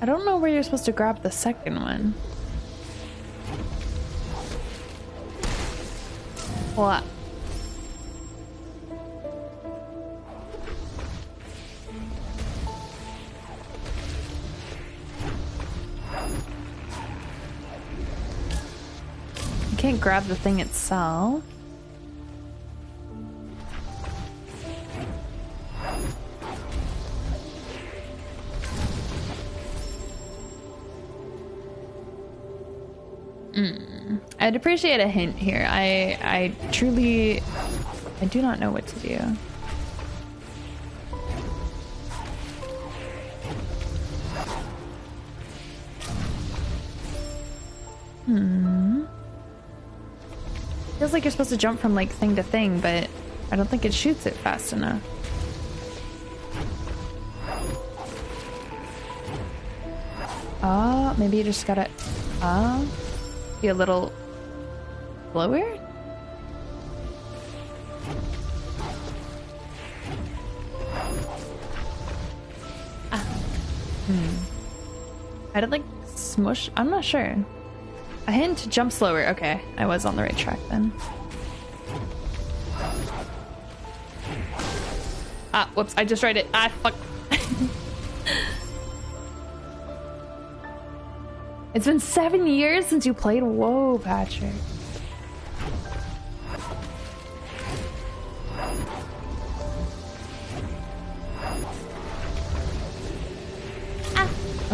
I don't know where you're supposed to grab the second one. What? You can't grab the thing itself. I'd appreciate a hint here. I I truly I do not know what to do. Hmm. Feels like you're supposed to jump from like thing to thing, but I don't think it shoots it fast enough. Oh, maybe you just gotta. Oh be a little slower? Ah. Hmm. I did like smush. I'm not sure. I hint to jump slower. Okay, I was on the right track then. Ah, whoops, I just tried it. Ah, fuck. It's been seven years since you played. Whoa, Patrick.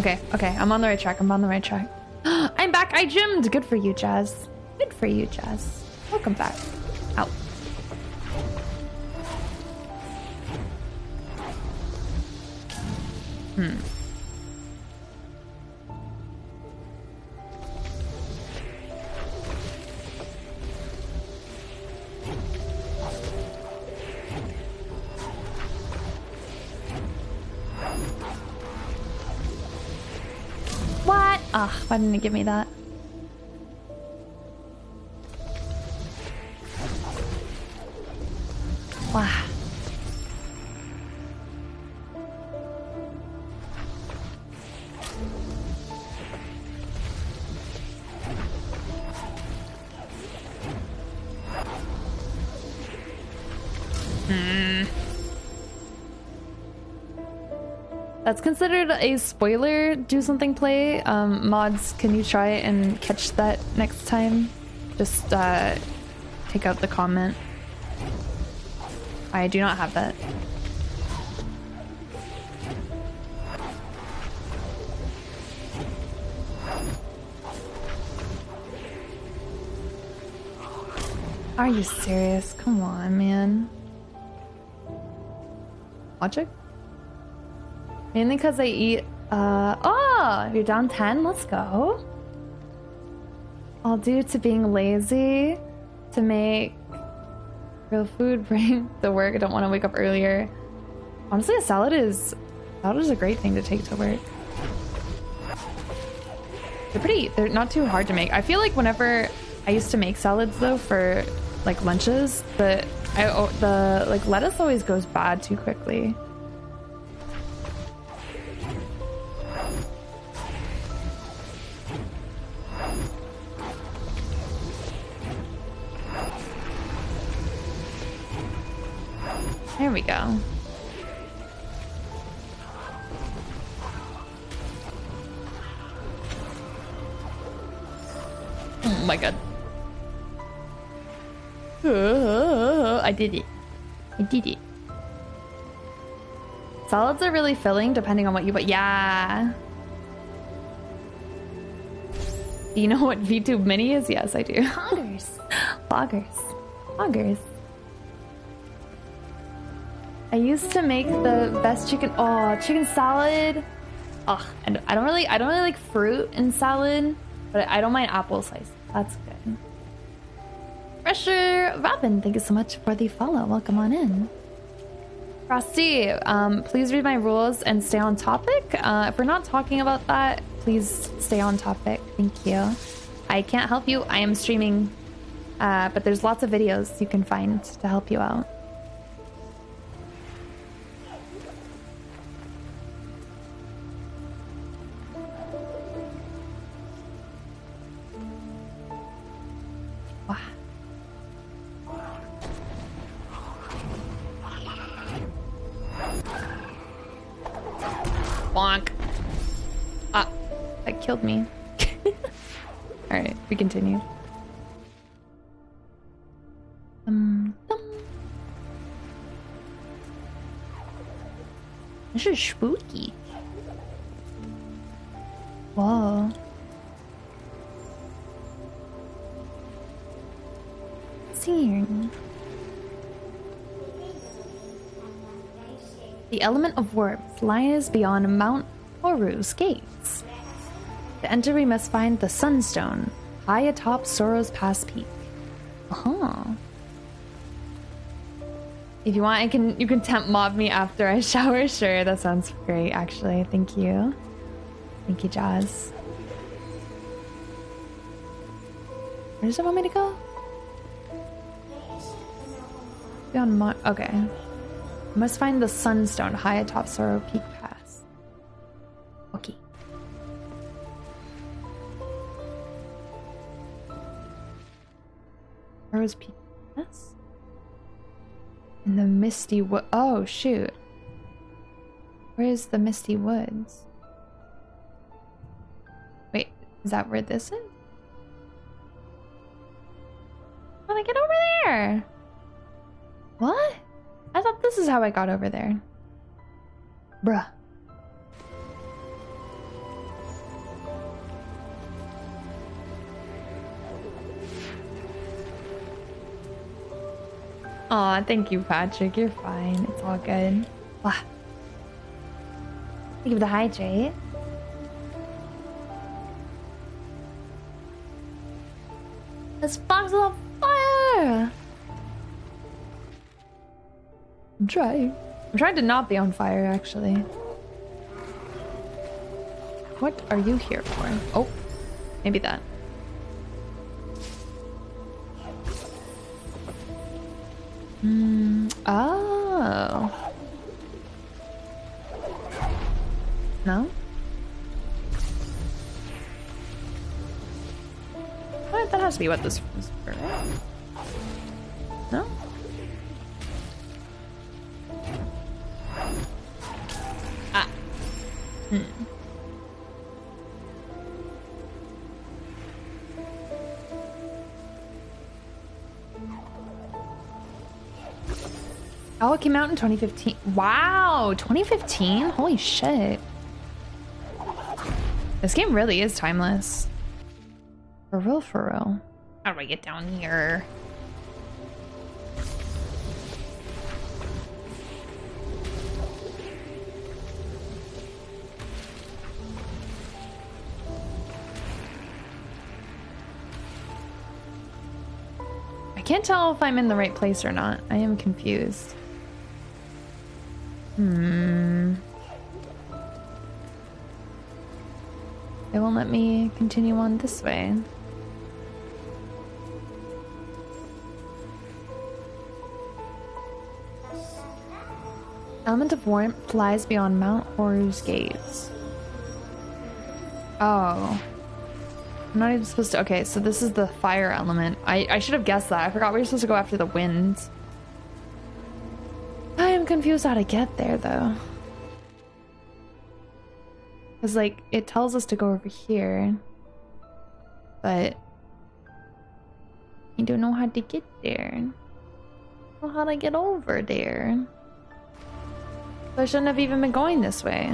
Okay, okay, I'm on the right track. I'm on the right track. I'm back. I gymmed. Good for you, Jazz. Good for you, Jazz. Welcome back. Out. Hmm. Why didn't give me that? Considered a spoiler do something play. Um, mods, can you try and catch that next time? Just uh, take out the comment. I do not have that. Are you serious? Come on, man. It. Mainly because I eat, uh, oh, you're down 10? Let's go. All due to being lazy to make real food bring the work. I don't want to wake up earlier. Honestly, a salad is, salad is a great thing to take to work. They're pretty, they're not too hard to make. I feel like whenever I used to make salads though for like lunches, the, I, the like lettuce always goes bad too quickly. Did it. I did it. Salads are really filling depending on what you put. Yeah. Do you know what VTube Mini is? Yes, I do. Poggers. Poggers. Poggers. I used to make the best chicken. Oh, chicken salad. Oh, and I don't really, I don't really like fruit in salad, but I don't mind apple slice. That's good. Fresher Robin, thank you so much for the follow. Welcome on in. Frosty, um, please read my rules and stay on topic. Uh, if we're not talking about that, please stay on topic. Thank you. I can't help you. I am streaming, uh, but there's lots of videos you can find to help you out. Alright, we continue. Um, This is spooky. Whoa. Seeing. The element of warmth lies beyond Mount Horu's gates. To enter, we must find the Sunstone, high atop Sorrow's Pass Peak. Uh huh. If you want, I can you can temp mob me after I shower. Sure, that sounds great. Actually, thank you, thank you, Jazz. Where does it want me to go? Beyond Mon. Okay. Must find the Sunstone high atop Sorrow Peak Sorrow's Peak In the Misty Wood. Oh, shoot. Where's the Misty Woods? Wait, is that where this is? I get over there? What? I thought this is how I got over there. Bruh. Aw, thank you, Patrick. You're fine. It's all good. Wow. Thank you for the hydrate. This box is on fire! I'm trying. I'm trying to not be on fire, actually. What are you here for? Oh, maybe that. Hmm. Oh. No? That has to be what this is for. It came out in 2015. Wow, 2015? Holy shit. This game really is timeless. For real, for real. How do I get down here? I can't tell if I'm in the right place or not. I am confused. Hmm. It won't let me continue on this way. Element of warmth flies beyond Mount Horu's gates. Oh. I'm not even supposed to. Okay, so this is the fire element. I, I should have guessed that. I forgot we were supposed to go after the wind. I am confused how to get there, though. Because, like, it tells us to go over here. But... I don't know how to get there. Well, how to get over there. So I shouldn't have even been going this way.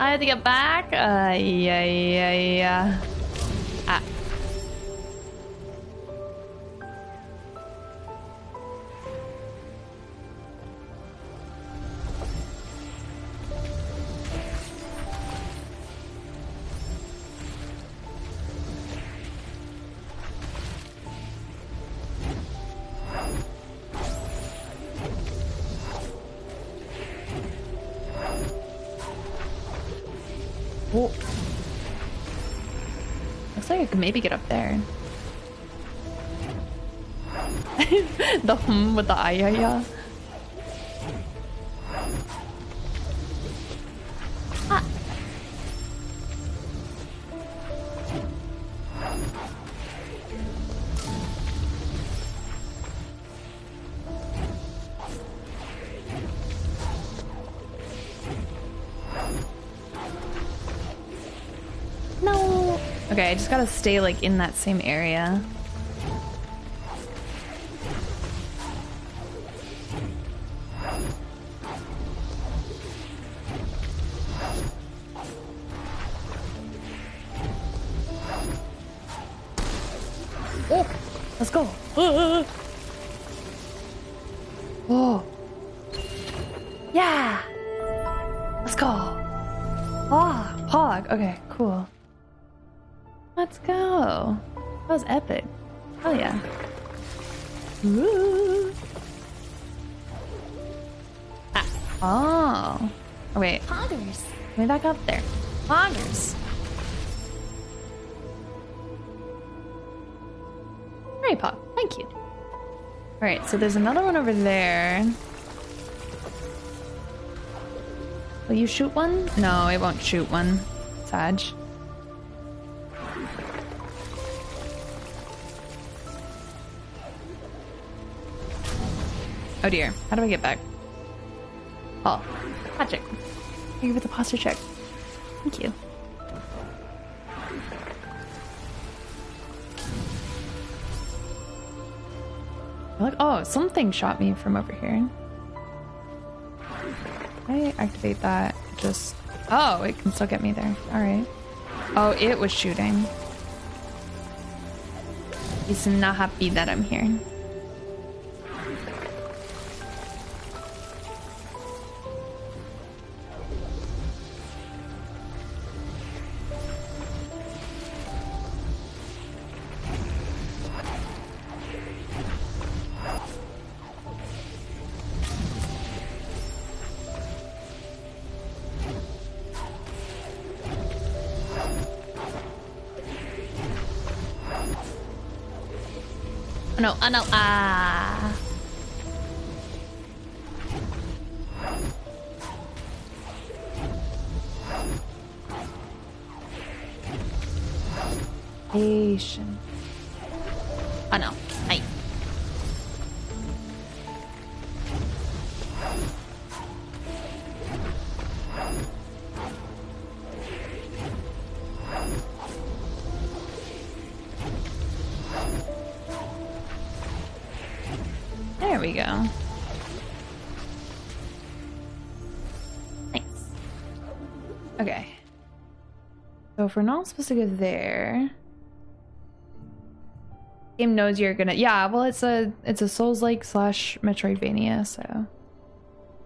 I have to get back? Uh, yeah, yeah, yeah. Maybe get up there. the hum with the ah, ayaya. Gotta stay like in that same area. Oh, let's go. Oh. Yeah. Let's go. Oh, Pog. Okay, cool. Let's go. That was epic. Hell yeah. Woo. Ah. Oh. oh. Wait. Poggers. Let me back up there. Poggers. Very pog. Thank you. Alright, so there's another one over there. Will you shoot one? No, it won't shoot one. Sag. Oh dear. How do I get back? Oh, magic. Thank you for the posture check. Thank you. Like, oh, something shot me from over here. I activate that. Just, oh, it can still get me there. All right. Oh, it was shooting. He's not happy that I'm here. No, oh no, ah. Patient. If we're not supposed to go there... Game knows you're gonna... Yeah, well it's a it's a Souls-like slash Metroidvania, so...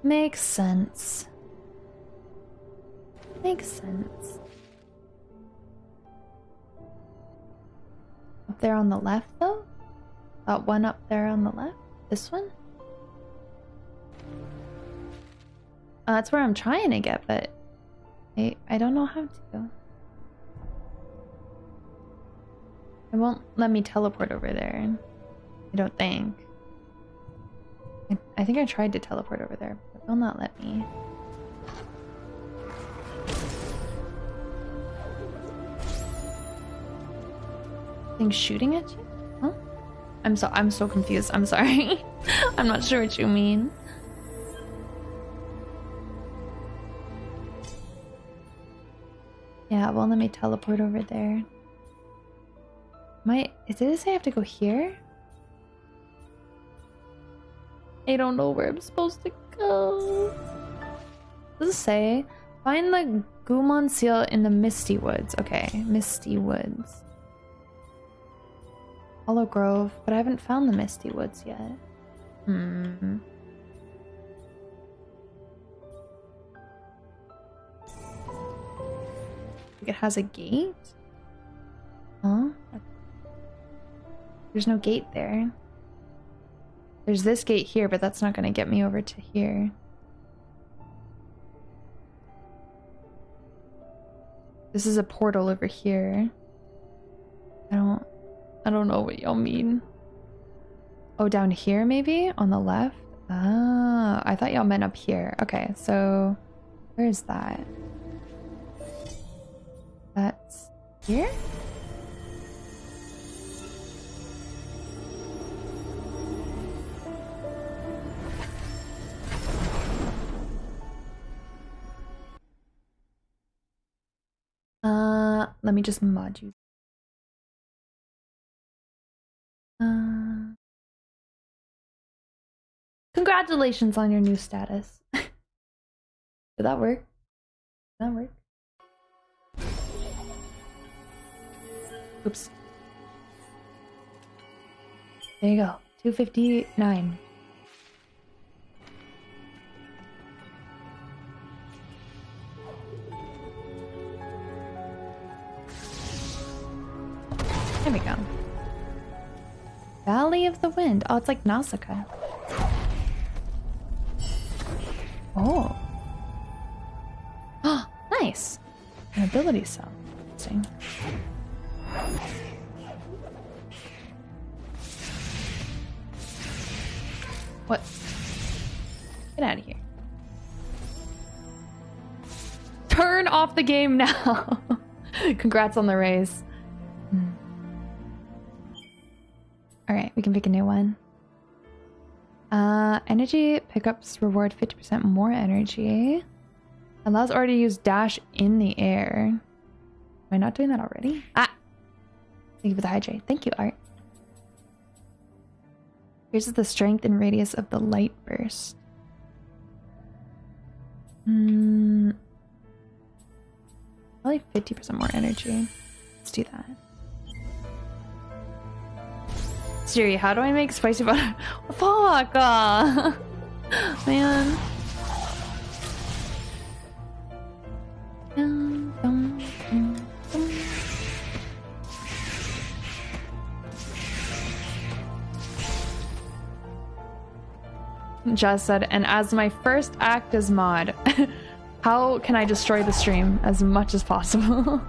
Makes sense. Makes sense. Up there on the left, though? That one up there on the left? This one? Uh, that's where I'm trying to get, but I, I don't know how to. It won't let me teleport over there. I don't think. I, I think I tried to teleport over there, but it will not let me. Thing shooting at you? I'm so I'm so confused. I'm sorry. I'm not sure what you mean. Yeah, well let me teleport over there. My is it say I have to go here? I don't know where I'm supposed to go. Does it say find the Gumon seal in the Misty Woods? Okay, Misty Woods. Hollow Grove, but I haven't found the Misty Woods yet. Hmm. It has a gate? Huh? There's no gate there. There's this gate here, but that's not going to get me over to here. This is a portal over here. I don't... I don't know what y'all mean. Oh, down here maybe? On the left? Ah, I thought y'all meant up here. Okay, so where is that? That's here? Let me just mod you. Uh, congratulations on your new status. Did that work? Did that work? Oops. There you go. 259. There we go. Valley of the Wind. Oh, it's like Nausicaa. Oh. Oh, nice. An ability cell. Interesting. What? Get out of here. Turn off the game now. Congrats on the raise. We can pick a new one. Uh, energy pickups reward 50% more energy. Allows Ori to use dash in the air. Am I not doing that already? Ah! Thank you for the hydrate. Thank you, Art. Here's the strength and radius of the light burst. Hmm. Probably 50% more energy. Let's do that. Siri, how do I make spicy butter? Fuck! Uh, man. Jazz said, and as my first act as mod, how can I destroy the stream as much as possible?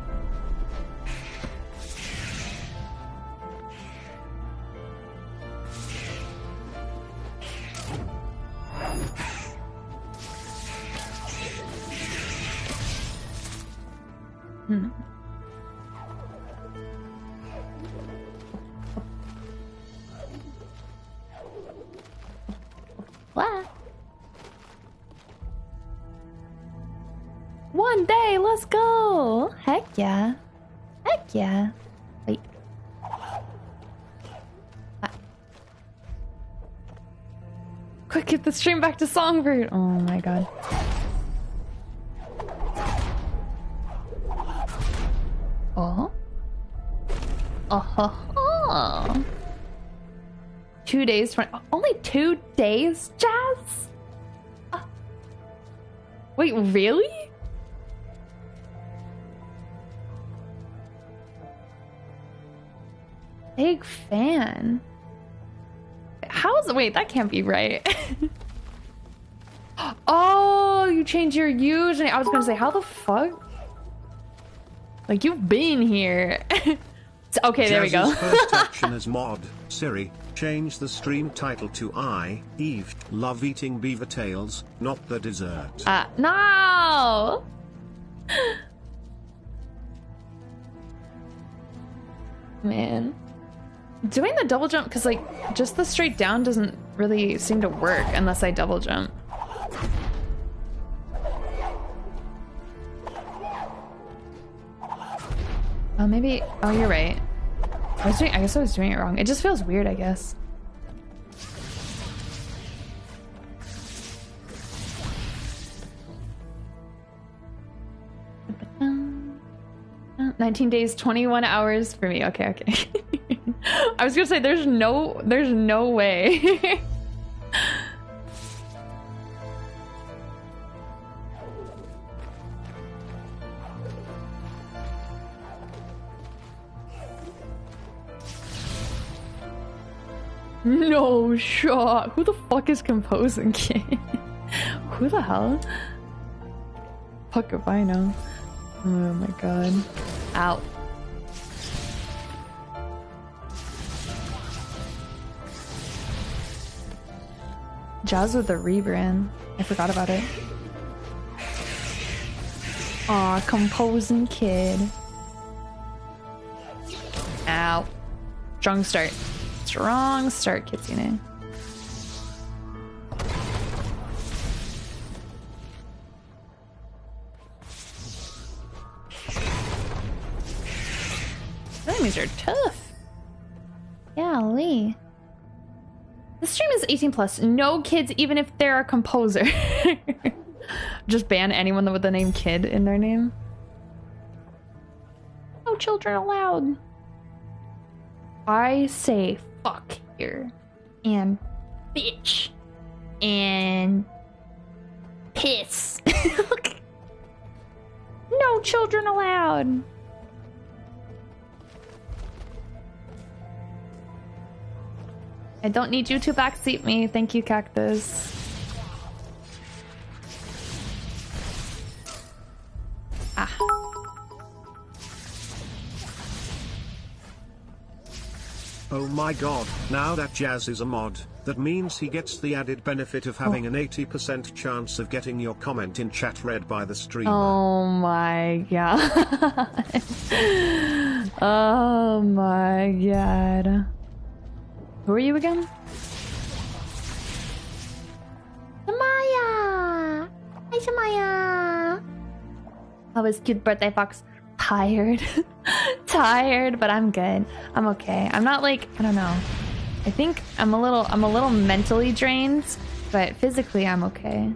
One day, let's go! Heck yeah. Heck yeah. Wait. Ah. Quick, get the stream back to Songbird! Oh my god. Oh? Oh. Two days, 20, only two days, Jazz? Uh, wait, really? Big fan. How's wait, that can't be right. oh, you changed your username. I was gonna say, how the fuck? Like you've been here. okay, there we go. first action as mod, Siri, change the stream title to I, Eve, love eating beaver tails, not the dessert. Uh, no! Man. Doing the double jump, because like, just the straight down doesn't really seem to work unless I double jump. Oh, maybe, oh, you're right. I was doing, I guess I was doing it wrong. It just feels weird, I guess. Nineteen days, twenty-one hours for me. Okay, okay. I was gonna say there's no, there's no way. No shot. Who the fuck is composing King? Who the hell? Fuck if I know. Oh my god. Ow. Jazz with the rebrand. I forgot about it. Aw, composing kid. Ow. Strong start. Strong start, Kitsune. Enemies are tough. Golly. The stream is 18 plus. No kids, even if they're a composer. Just ban anyone with the name kid in their name. No children allowed. I say here. And bitch. And piss. no children allowed. I don't need you to backseat me. Thank you, Cactus. Ah. Oh my god, now that Jazz is a mod, that means he gets the added benefit of having Oh. an 80% chance of getting your comment in chat read by the streamer. Oh my god. oh my god. Who are you again? Samaya! Hi, Samaya! How was cute birthday fox? Tired. Tired, but I'm good. I'm okay. I'm not like, I don't know. I think I'm a little, I'm a little mentally drained, but physically I'm okay.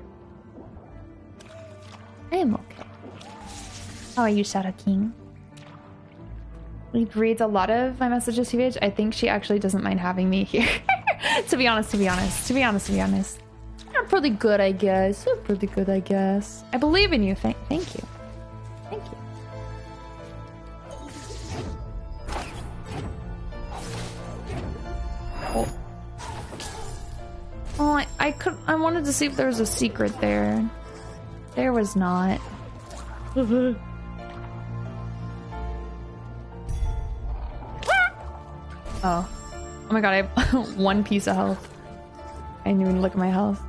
I am okay. How are you, Shadow King? He reads a lot of my messages to. I think she actually doesn't mind having me here. to be honest, to be honest, to be honest, to be honest. I'm pretty good, I guess. You're pretty good, I guess. I believe in you. Thank, thank you. Oh, I, I could. I wanted to see if there was a secret there. There was not. Oh. Oh my god, I have one piece of health. I didn't even look at my health.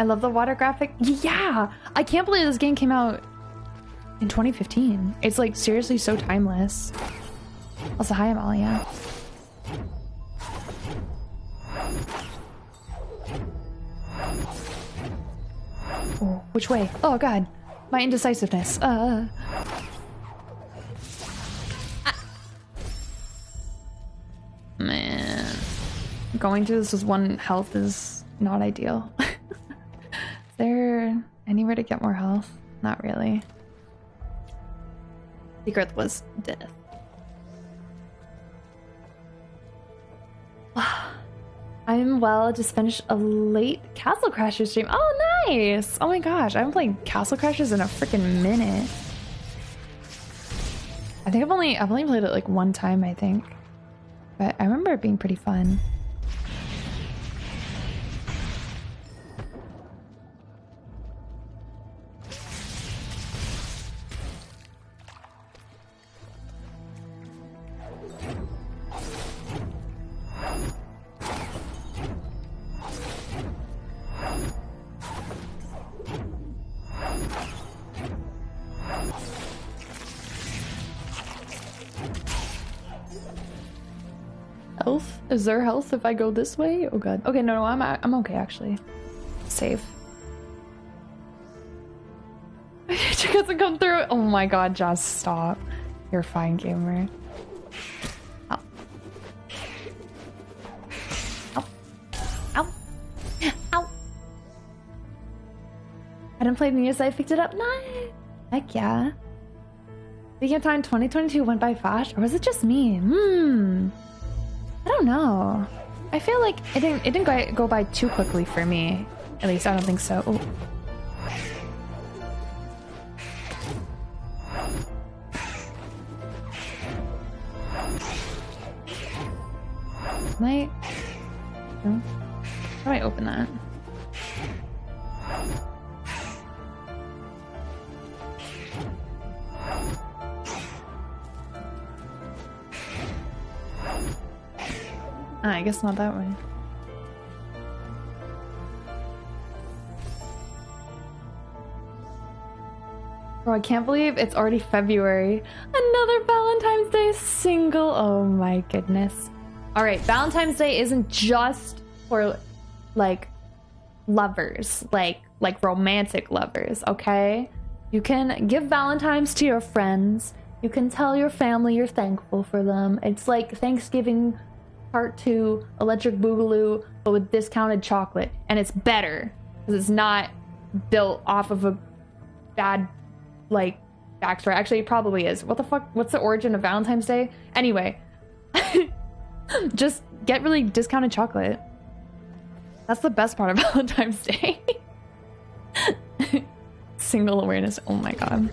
I love the water graphic. Yeah! I can't believe this game came out in 2015. It's like seriously so timeless. Also, hi, Amalia. Oh, which way? Oh god, my indecisiveness. Uh. Ah. Man, going through this with one health is not ideal. There anywhere to get more health? Not really. Secret was death. I'm well. Just finished a late Castle Crashers stream. Oh, nice! Oh my gosh, I haven't played Castle Crashers in a freaking minute. I think I've only I've only played it like one time. I think, but I remember it being pretty fun. Is there health if I go this way? Oh god. Okay, no, no, I'm I'm okay actually. Safe. she doesn't come through. Oh my god, just stop. You're fine, gamer. I didn't play news, I picked it up. Nice. Heck yeah. Speaking of time, 2022 went by fast, or was it just me? Hmm. I don't know. I feel like it didn't it didn't go, by too quickly for me. At least I don't think so. Oh. I? No? How do I open that? I guess not that way. Bro, I can't believe it's already February. Another Valentine's Day single. Oh my goodness. All right, Valentine's Day isn't just for like lovers, like like romantic lovers, okay? You can give Valentine's to your friends. You can tell your family you're thankful for them. It's like Thanksgiving Part 2 Electric Boogaloo, but with discounted chocolate. And it's better because it's not built off of a bad, like, backstory. Actually, it probably is. What the fuck? What's the origin of Valentine's Day? Anyway, just get really discounted chocolate. That's the best part of Valentine's Day. Single awareness. Oh my god.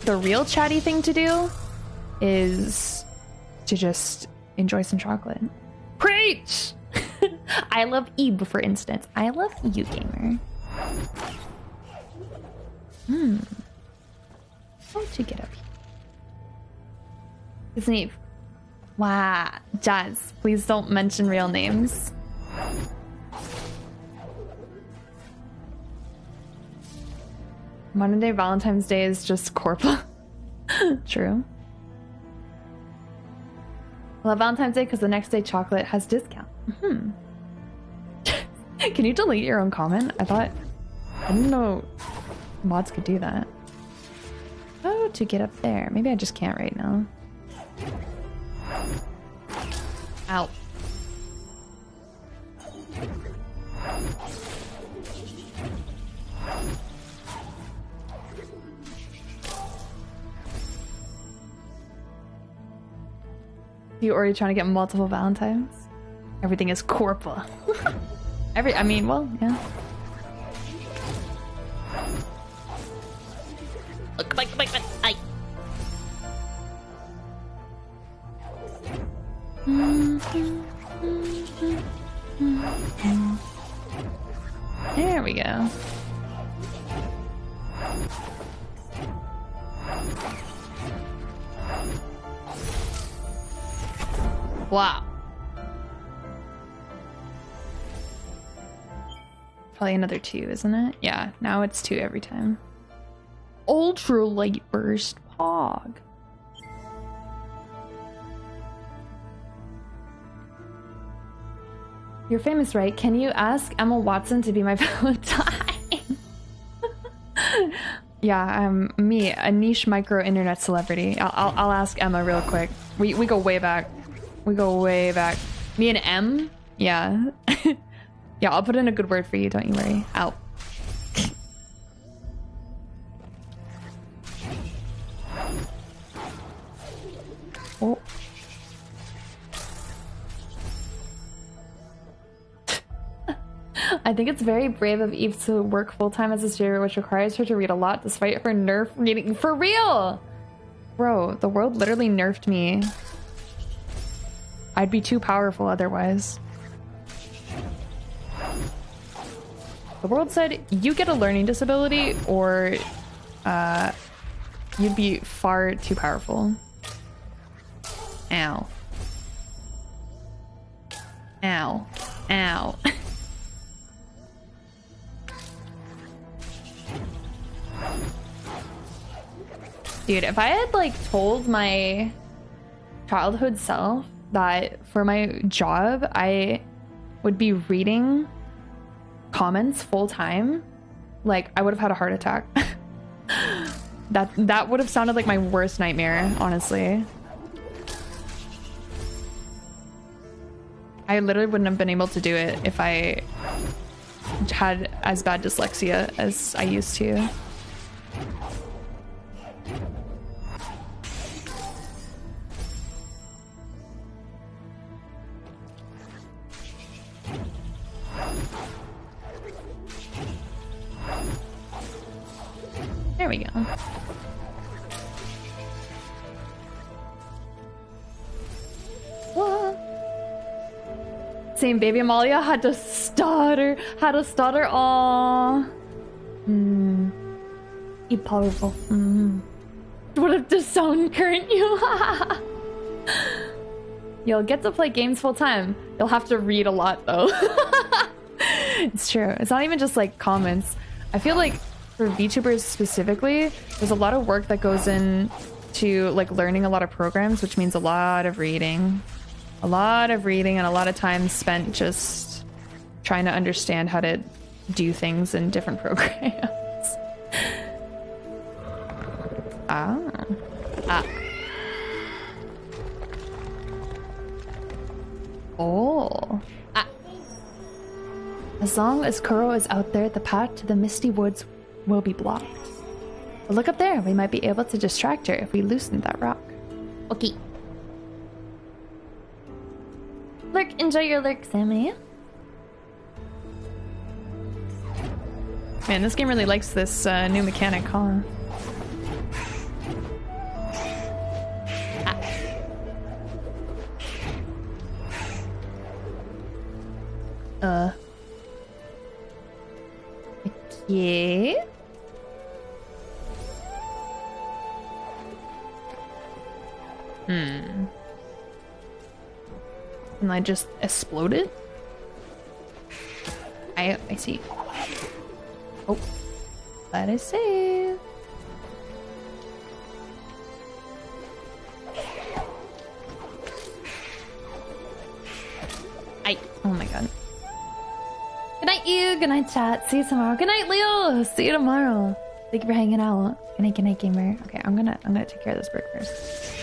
The real chatty thing to do is to just enjoy some chocolate. Preach! I love Eve, for instance. I love you, gamer. Hmm. How'd you get up here? It's Eve. Wow. Jazz, please don't mention real names. Modern day Valentine's Day is just Corpa. True. I love Valentine's Day because the next day chocolate has discount. Hmm. Can you delete your own comment? I thought I didn't know mods could do that. Oh, to get up there. Maybe I just can't right now. Out. You already trying to get multiple Valentines? Everything is Corpa. Every, I mean, well, yeah. Look. Another two, isn't it? Yeah, now it's two every time. Ultra light burst pog. You're famous, right? Can you ask Emma Watson to be my Valentine? yeah, I'm me, a niche micro internet celebrity. I'll, I'll, I'll ask Emma real quick. We, we go way back. We go way back. Me and M? Yeah. yeah, I'll put in a good word for you, don't you worry. Out. oh. I think it's very brave of Eve to work full-time as a student, which requires her to read a lot despite her nerf reading. For real! Bro, the world literally nerfed me. I'd be too powerful otherwise. The world said, you get a learning disability or uh, you'd be far too powerful. Ow. Ow. Ow. Dude, if I had like told my childhood self that for my job I would be reading comments full time, like I would have had a heart attack. that that would have sounded like my worst nightmare, honestly. I literally wouldn't have been able to do it if I had as bad dyslexia as I used to. There we go. Same baby Amalia had to stutter, had to stutter. Aww. Hmm. You powerful. Hmm. What if the sound current you? You'll get to play games full time. You'll have to read a lot though. it's true. It's not even just like comments. I feel like for VTubers specifically, there's a lot of work that goes in to like learning a lot of programs, which means a lot of reading. A lot of reading and a lot of time spent just trying to understand how to do things in different programs. ah. Ah. Oh. Ah. As long as Kuro is out there, the path to the Misty Woods will be blocked. But look up there. We might be able to distract her if we loosen that rock. Okay. Lurk, enjoy your lurk, Sammy. Man, this game really likes this uh, new mechanic, huh? Uh. Okay. Hmm. And I just exploded? I I see. Oh. That is safe. I. Oh my god. Good night, you. Good night, chat. See you tomorrow. Good night, Leo. See you tomorrow. Thank you for hanging out. Good night, good night, gamer. Okay, I'm gonna I'm gonna take care of this bird first.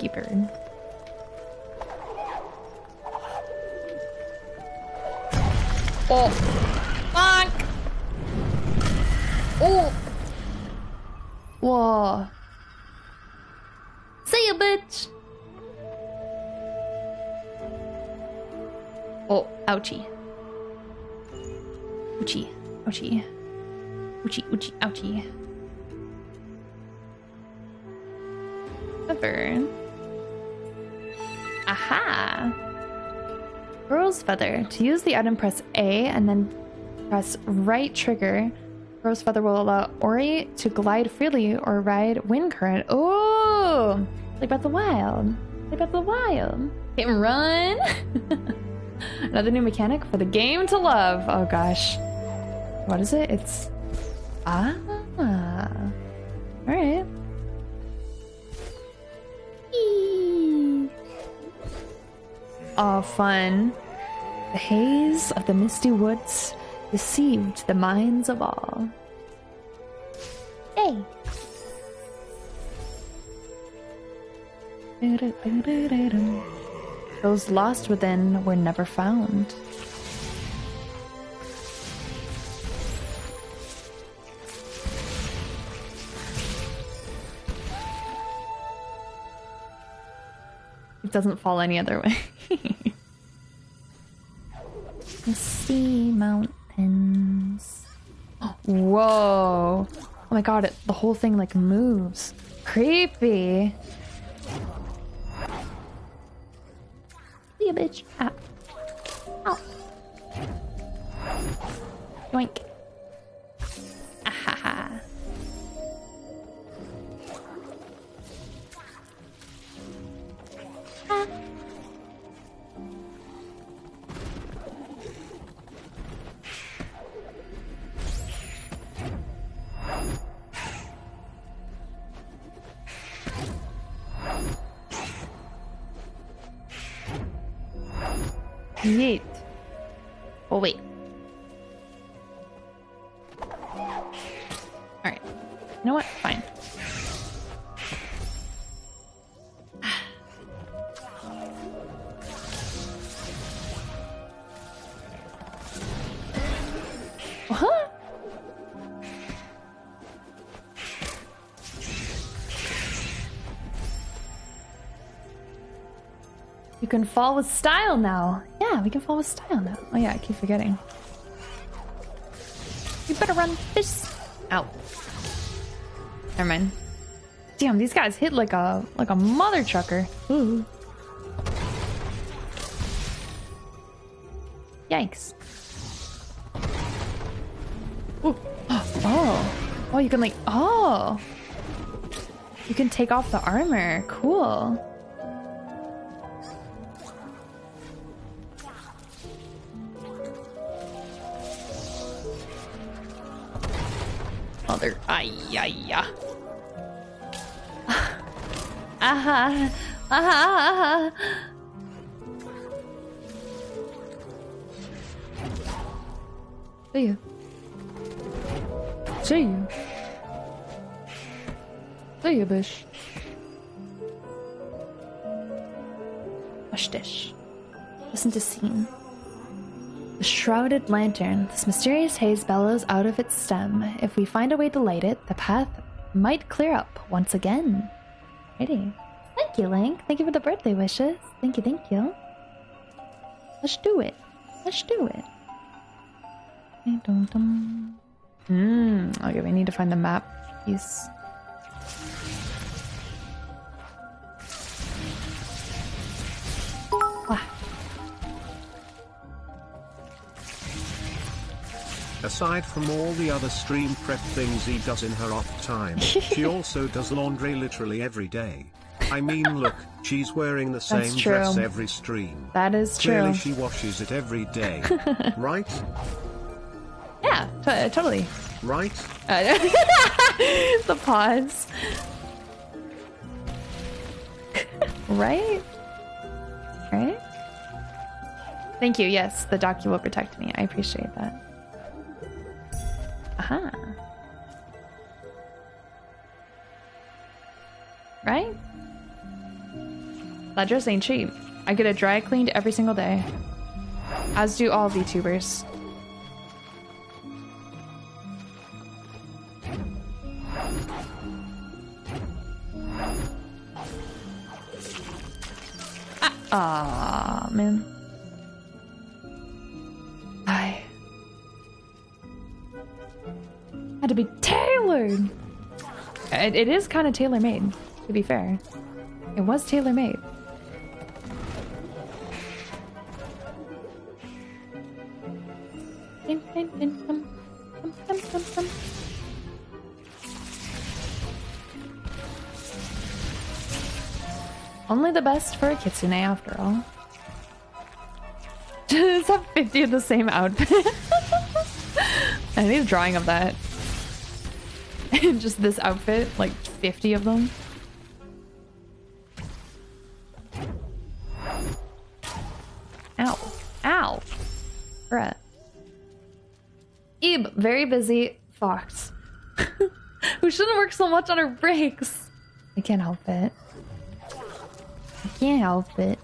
Thank you, bird. Oh. Feather. To use the item, press A and then press right trigger. Kuro's feather will allow Ori to glide freely or ride wind current. Oh, like Breath of the Wild. Like Breath of the Wild. Hit and run. Another new mechanic for the game to love. Oh gosh. What is it? It's ah. All right. Eee. Oh, fun. The haze of the misty woods deceived the minds of all. Hey. Those lost within were never found. It doesn't fall any other way. Misty mountains. Whoa. Oh my god, it, the whole thing like moves. Creepy. See ya, bitch. Ah. Ow. Yoink. Can fall with style now. Yeah, we can fall with style now. Oh yeah, I keep forgetting. You better run this. Ow. Never mind. Damn, these guys hit like a like a mother trucker. Ooh. Yikes. Ooh. Oh. Oh, you can like oh. You can take off the armor. Cool. Ay, ay, ya. Aha. Aha. See you. See you. See you, Bish. Watch dish. Listen to scene. The shrouded lantern. This mysterious haze bellows out of its stem. If we find a way to light it, the path might clear up once again. Pretty. Thank you, Link. Thank you for the birthday wishes. Thank you, thank you. Let's do it. Let's do it. Hmm. Okay, we need to find the map piece. Wah. Aside from all the other stream prep things he does in her off time, she also does laundry literally every day. I mean, look, she's wearing the same dress every stream. That is Clearly, true. she washes it every day. right? Yeah, to- totally. Right? Uh, the pause. right? Right? Thank you. Yes, the docu will protect me. I appreciate that. Aha. Right? Dress ain't cheap. I get it dry cleaned every single day. As do all VTubers. Ah, man. To be tailored. It, it is kind of tailor made, to be fair. It was tailor made. Only the best for a kitsune, after all. Just have 50 of the same outfit. I need a drawing of that. Just this outfit, like 50 of them. Ow. Ow. Bruh. Eve, very busy. Fox. Who shouldn't work so much on her breaks. I can't help it. I can't help it.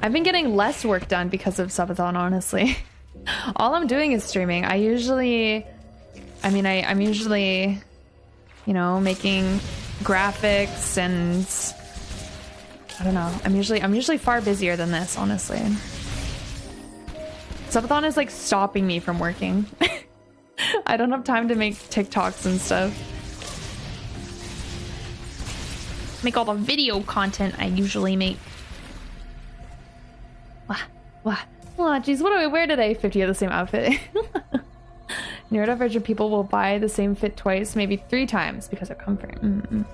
I've been getting less work done because of subathon, honestly. All I'm doing is streaming. I usually, I mean, I, I'm usually, you know, making graphics and I don't know. I'm usually, I'm usually far busier than this, honestly. Subathon is like stopping me from working. I don't have time to make TikToks and stuff. Make all the video content I usually make. Wah, wah. Aw, jeez, what do I wear today? 50 of the same outfit. Version people will buy the same fit twice, maybe three times because of comfort. Mm-mm.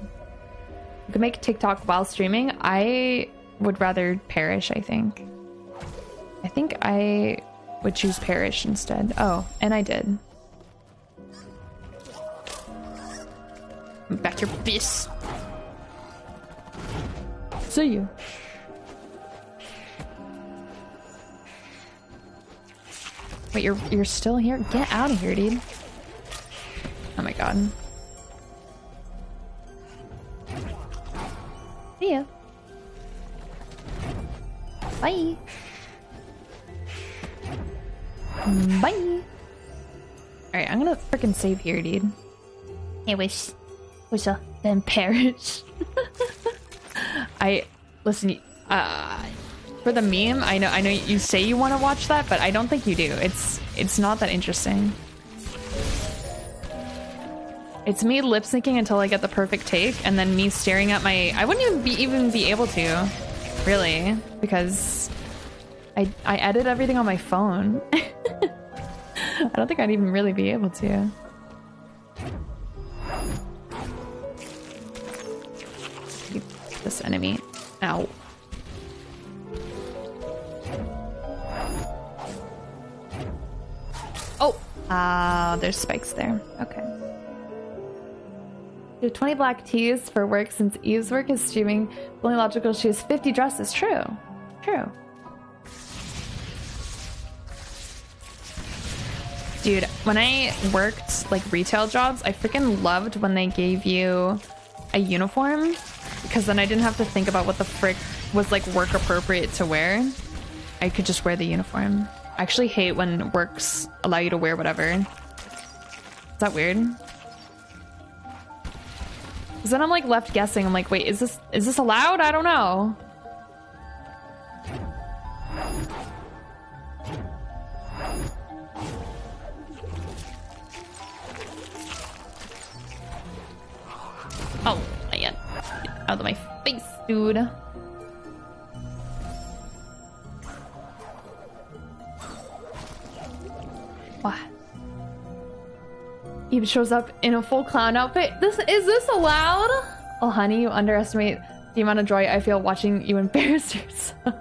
You can make TikTok while streaming. I would rather perish, I think. I think I would choose perish instead. Oh, and I did. Back your fist. See you. Wait, you're you're still here? Get out of here, dude. Oh my god. See ya. Bye. Bye. Alright, I'm gonna freaking save here, dude. I wish. Wish I then perish. I listen. Uh, for the meme, I know. I know you say you want to watch that, but I don't think you do. It's it's not that interesting. It's me lip syncing until I get the perfect take, and then me staring at my. I wouldn't even be even be able to, really, because I I edit everything on my phone. I don't think I'd even really be able to. This enemy. Ow. Oh, Ah, there's spikes there. Okay. Have 20 black tees for work since Eve's work is streaming. Only logical she has 50 dresses. True. True. Dude, when I worked like retail jobs, I freaking loved when they gave you a uniform because then I didn't have to think about what the frick was like work appropriate to wear. I could just wear the uniform. I actually hate when works allow you to wear whatever. Is that weird? Cause then I'm like left guessing. I'm like, wait, is this is this allowed? I don't know. Oh, man. Out of my face, dude. Eve shows up in a full clown outfit. This is this allowed? Oh, honey, you underestimate the amount of joy I feel watching you embarrass yourself.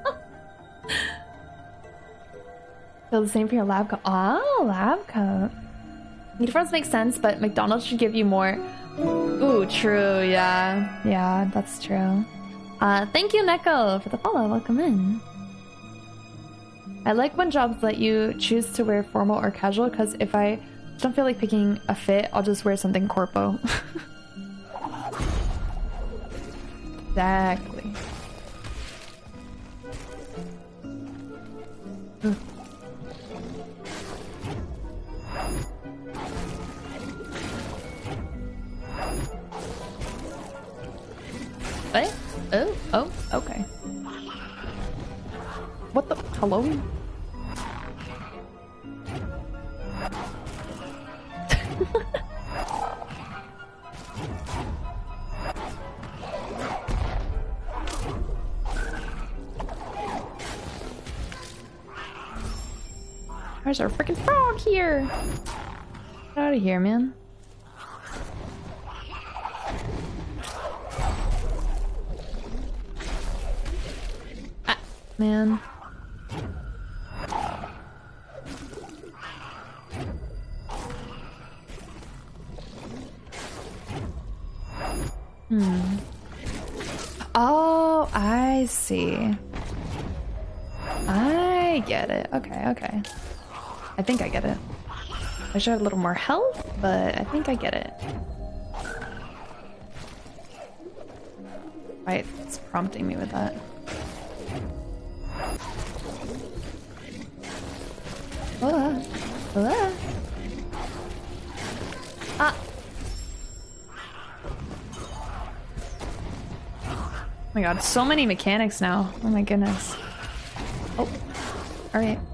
feel the same for your lab coat. Oh, lab coat. Uniforms make sense, but McDonald's should give you more. Ooh, true. Yeah, yeah, that's true. Uh, thank you, Neko, for the follow. Welcome in. I like when jobs let you choose to wear formal or casual because if I don't feel like picking a fit, I'll just wear something corpo. exactly. Ugh. What? Oh, oh, okay. What the? Hello? There's our freaking frog here. Get out of here, man. Ah, man. Get it. Okay, okay. I think I get it. I should have a little more health, but I think I get it. Right, it's prompting me with that. Ah, ah. Ah. Oh my god, so many mechanics now. Oh my goodness. Alright, alright,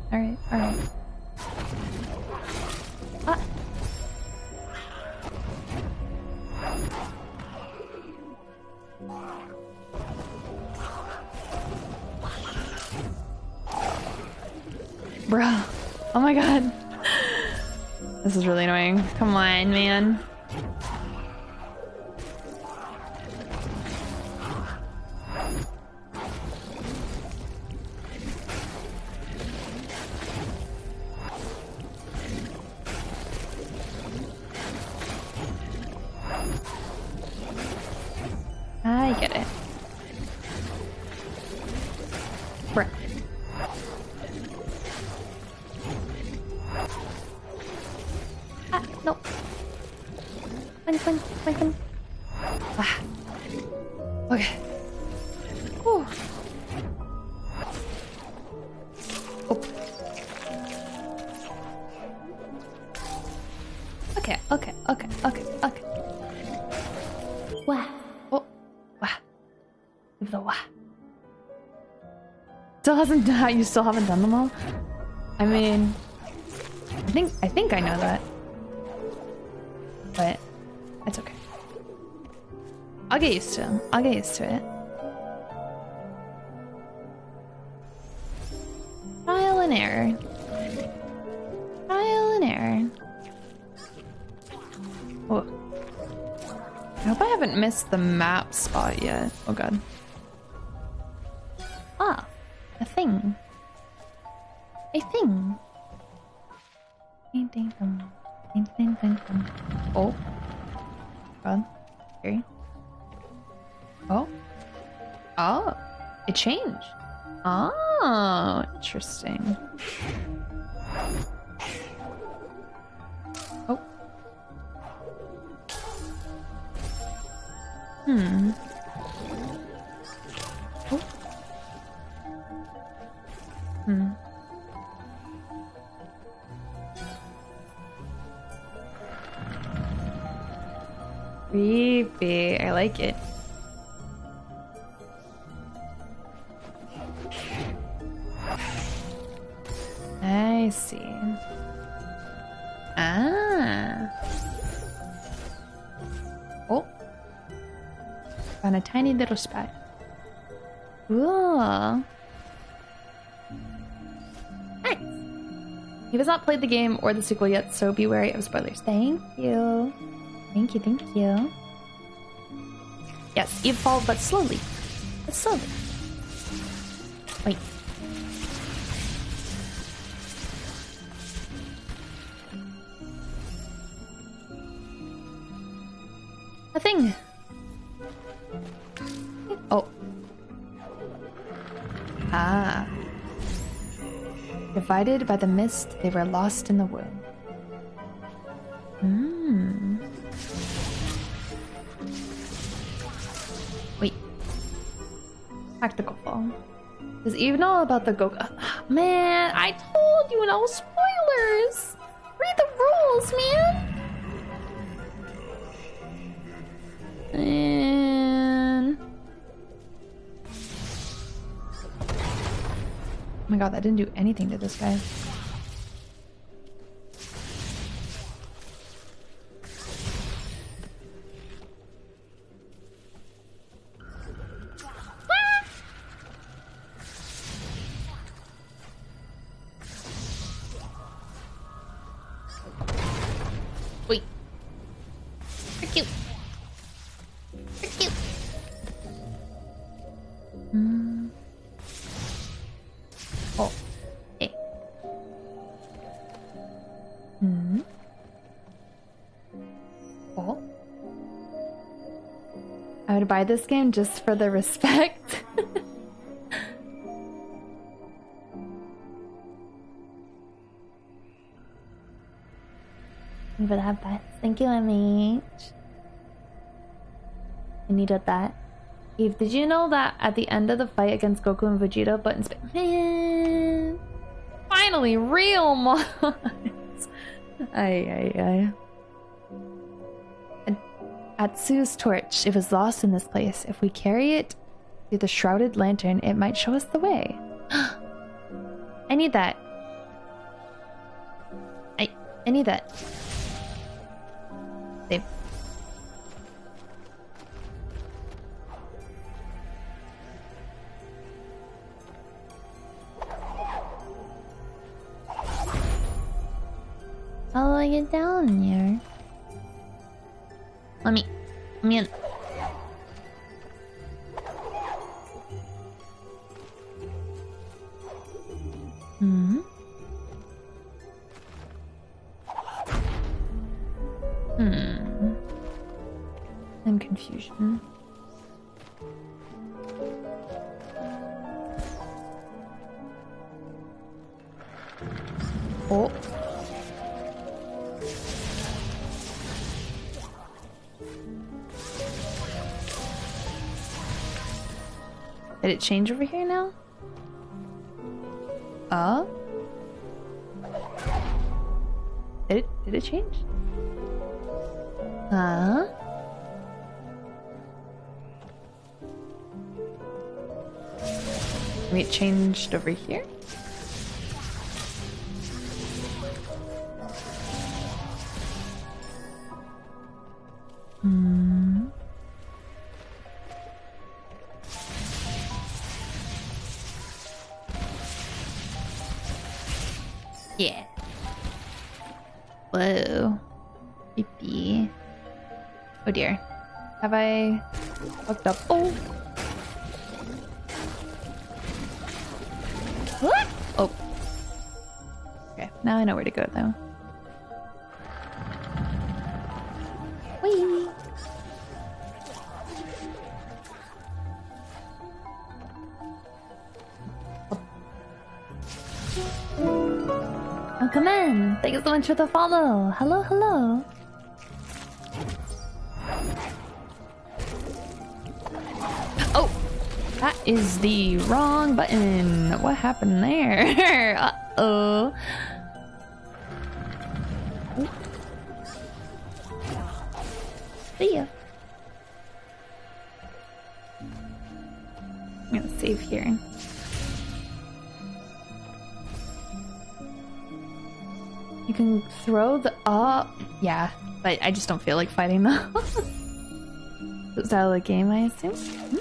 Bruh. Ah, no. Fine, fine, fine, fine. Hasn't done. You still haven't done them all. I mean, I think I think I know that, but it's okay. I'll get used to it. I'll get used to it. Trial and error. Trial and error. Oh. I hope I haven't missed the map spot yet. Oh god. I see. Ah. Oh. Found a tiny little spot. Cool. Nice. He has not played the game or the sequel yet, so be wary of spoilers. Thank you. Thank you, thank you. Yes, evolve, but slowly. But slowly. Wait. Thing. Oh. Ah. Divided by the mist, they were lost in the wood. Hmm. Wait. Tactical fall. Does Eve know about the go? Man, I told you no spoilers. Read the rules, man. God, that didn't do anything to this guy. Oh. Eh. Hmm. Oh. I would buy this game just for the respect. Have that. Thank you, MH. I needed that. Eve, did you know that at the end of the fight against Goku and Vegeta, but in Man! Finally, real mods! Ay, ay, ay. Atsu's torch, it was lost in this place. If we carry it to the shrouded lantern, it might show us the way. I need that. I I need that. Save. Get down here? Let me. Let me in. Hmm. Hmm. I'm confusion. Change over here now? Uh? Did it, did it change? Huh? It changed over here? fucked up. Oh. What? Oh. Okay, now I know where to go though. Whee! Oh, come in! Thank you so much for the follow! Hello, hello! Is the wrong button! What happened there? Uh-oh. See ya. I'm gonna save here. You can throw the up. Yeah, but I just don't feel like fighting them. Is that the game, I assume?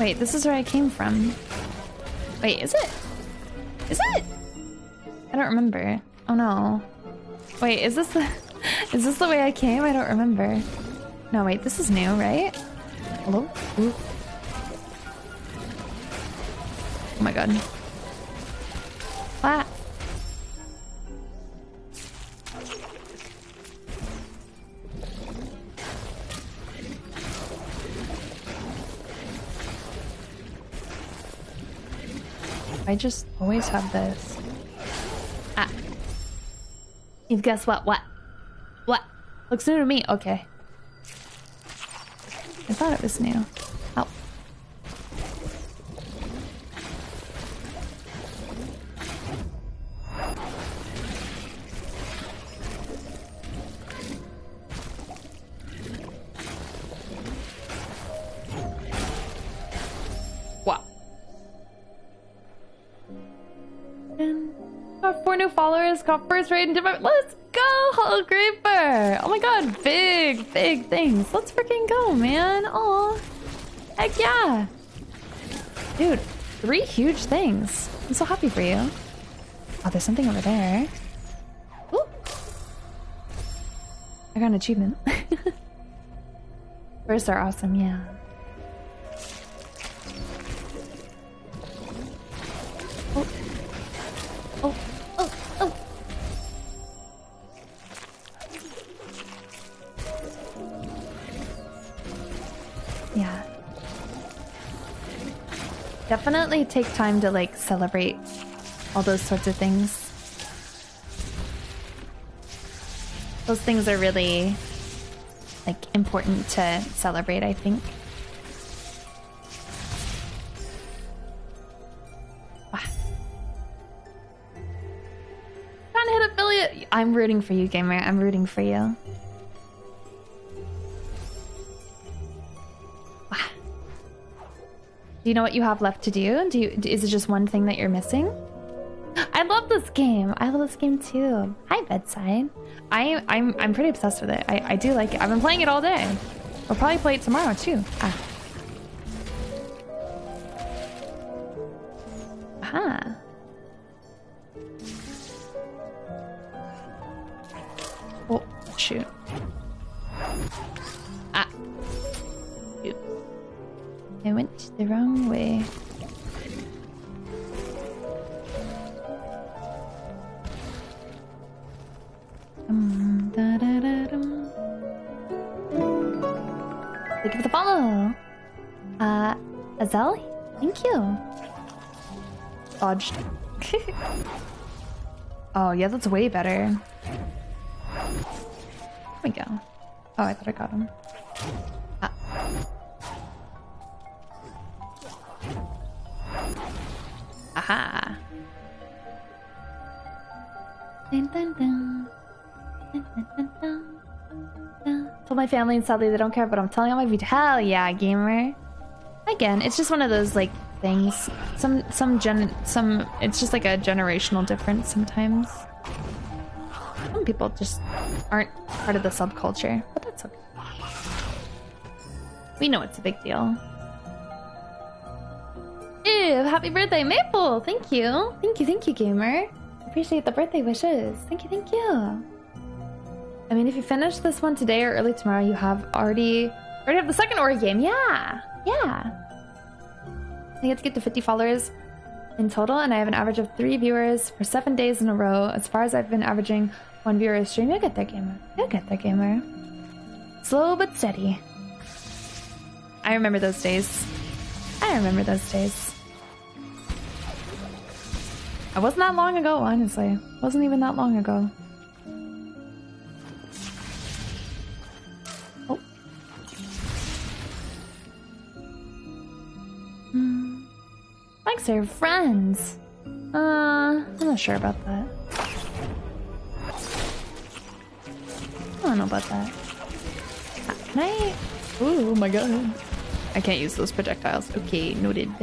Wait, this is where I came from. Wait, is it? Is it? I don't remember. Oh no. Wait, is this the is this the way I came? I don't remember. No, wait, this is new, right? Hello? Ooh. Oh my god. I just always have this. Ah. You've guessed what? What? What? Looks new to me. Okay. I thought it was new. And different. Let's go, Creeper! Oh my god, big, big things. Let's freaking go, man. Aw. Heck yeah. Dude, three huge things. I'm so happy for you. Oh, there's something over there. Ooh. I got an achievement. First are awesome, yeah. Definitely take time to like celebrate all those sorts of things. Those things are really like important to celebrate, I think. Ah. Trying to hit affiliate. I'm rooting for you, gamer. I'm rooting for you. Do you know what you have left to do? Do you, is it just one thing that you're missing? I love this game. I love this game too. Hi, bedside. I I'm I'm pretty obsessed with it. I I do like it. I've been playing it all day. We'll probably play it tomorrow too. Ah. Dodged. oh, yeah, that's way better. There we go. Oh, I thought I got him. Ah. Aha. Dun, dun, dun. Told my family and sadly they don't care, but I'm telling all my video. Hell yeah, gamer. Again, it's just one of those like things. Some some gen some it's just like a generational difference sometimes. Some people just aren't part of the subculture, but that's okay. We know it's a big deal. Ew, happy birthday, Maple! Thank you. Thank you, thank you, gamer. Appreciate the birthday wishes. Thank you, thank you. I mean, if you finish this one today or early tomorrow, you have already already have the second Ori game. Yeah, yeah. I get to get to 50 followers in total, and I have an average of three viewers for seven days in a row. As far as I've been averaging one viewer a stream, you'll get there, gamer. You'll get there, gamer. Slow but steady. I remember those days. I remember those days. It wasn't that long ago, honestly. It Wasn't even that long ago. Hmm. Likes are friends. Uh, I'm not sure about that. I don't know about that. Can I? Oh my god. I can't use those projectiles. Okay, noted.